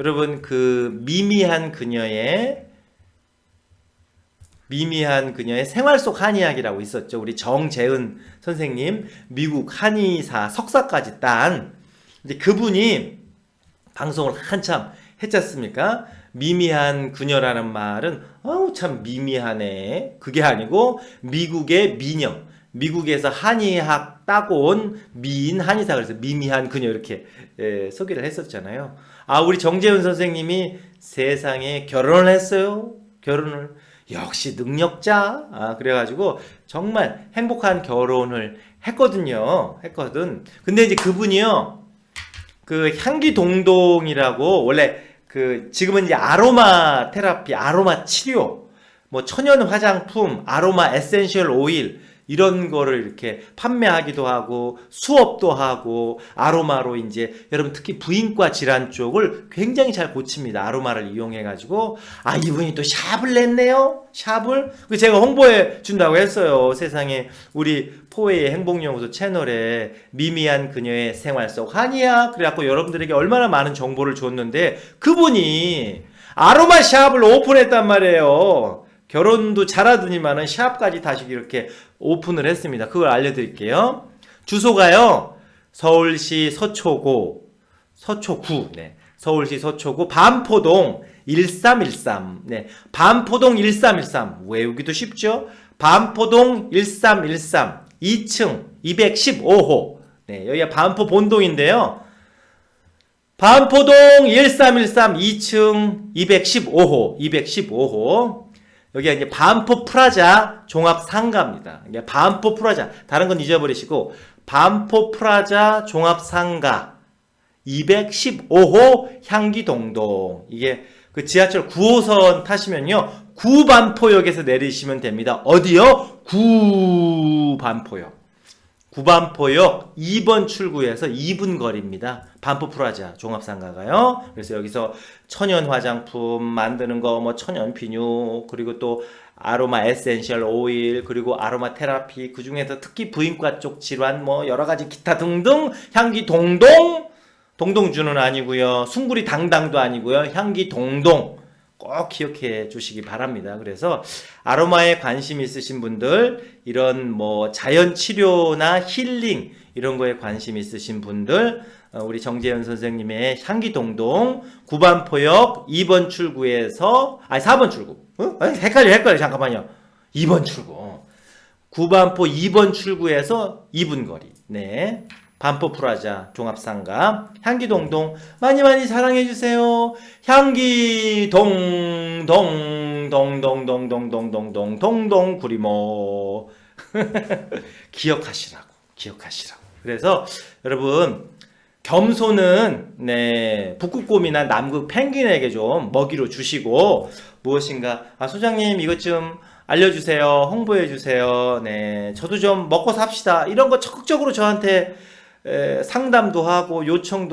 여러분 그 미미한 그녀의 미미한 그녀의 생활 속 한의학이라고 있었죠. 우리 정재은 선생님 미국 한의사 석사까지 딴 이제 그분이 방송을 한참 했지 않습니까? 미미한 그녀라는 말은 어우 참 미미하네. 그게 아니고 미국의 미녀. 미국에서 한의학 따고 온 미인 한의사 그래서 미미한 그녀 이렇게 예, 소개를 했었잖아요. 아 우리 정재훈 선생님이 세상에 결혼을 했어요. 결혼을 역시 능력자. 아 그래가지고 정말 행복한 결혼을 했거든요. 했거든. 근데 이제 그분이요. 그 향기 동동이라고 원래 그 지금은 이제 아로마 테라피, 아로마 치료, 뭐 천연 화장품, 아로마 essential 오일 이런 거를 이렇게 판매하기도 하고 수업도 하고 아로마로 이제 여러분 특히 부인과 질환 쪽을 굉장히 잘 고칩니다. 아로마를 이용해 가지고 아 이분이 또 샵을 냈네요. 샵을 그 제가 홍보해 준다고 했어요. 세상에 우리 포웨이의 행복연구소 채널에 미미한 그녀의 생활 속 한이야 그래갖고 여러분들에게 얼마나 많은 정보를 줬는데 그분이 아로마 샵을 오픈했단 말이에요. 결혼도 잘하더니만은 샵까지 다시 이렇게 오픈을 했습니다. 그걸 알려드릴게요. 주소가요. 서울시 서초구 서초구 네. 서울시 서초구 반포동 1313 네. 반포동 1313 외우기도 쉽죠? 반포동 1313 2층 215호 네, 여기가 반포 본동인데요. 반포동 1313 2층 215호 215호 여기가 이제 반포 프라자 종합 상가입니다. 이게 반포 프라자 다른 건 잊어버리시고 반포 프라자 종합 상가 215호 향기동동 이게 그 지하철 9호선 타시면요 구반포역에서 내리시면 됩니다. 어디요? 구반포역. 구반포역 2번 출구에서 2분 거리입니다. 반포 프라자 종합상가가요. 그래서 여기서 천연 화장품 만드는 거, 뭐 천연 비누, 그리고 또 아로마 essential 오일, 그리고 아로마 테라피, 그 중에서 특히 부인과 쪽 질환, 뭐 여러 가지 기타 등등 향기 동동, 동동주는 아니고요. 숭구리 당당도 아니고요. 향기 동동. 꼭 기억해 주시기 바랍니다. 그래서 아로마에 관심 있으신 분들, 이런 뭐 자연 치료나 힐링 이런 거에 관심 있으신 분들, 어, 우리 정재현 선생님의 향기동동 9반 포역 2번 출구에서 아니 4번 출구. 어? 헷갈려 헷갈려 잠깐만요. 2번 출구. 9반포 2번 출구에서 2분 거리. 네. 반포 프라자 종합상가 향기동동 많이 많이 사랑해주세요. 향기동동 동동동동동동동 동동 구리모 기억하시라고 기억하시라고. 그래서 여러분 겸손은 네 북극곰이나 남극 펭귄에게 좀 먹이로 주시고 무엇인가 아 소장님 이것 좀 알려주세요 홍보해주세요 네 저도 좀 먹고 삽시다 이런 거 적극적으로 저한테 에, 상담도 하고 요청도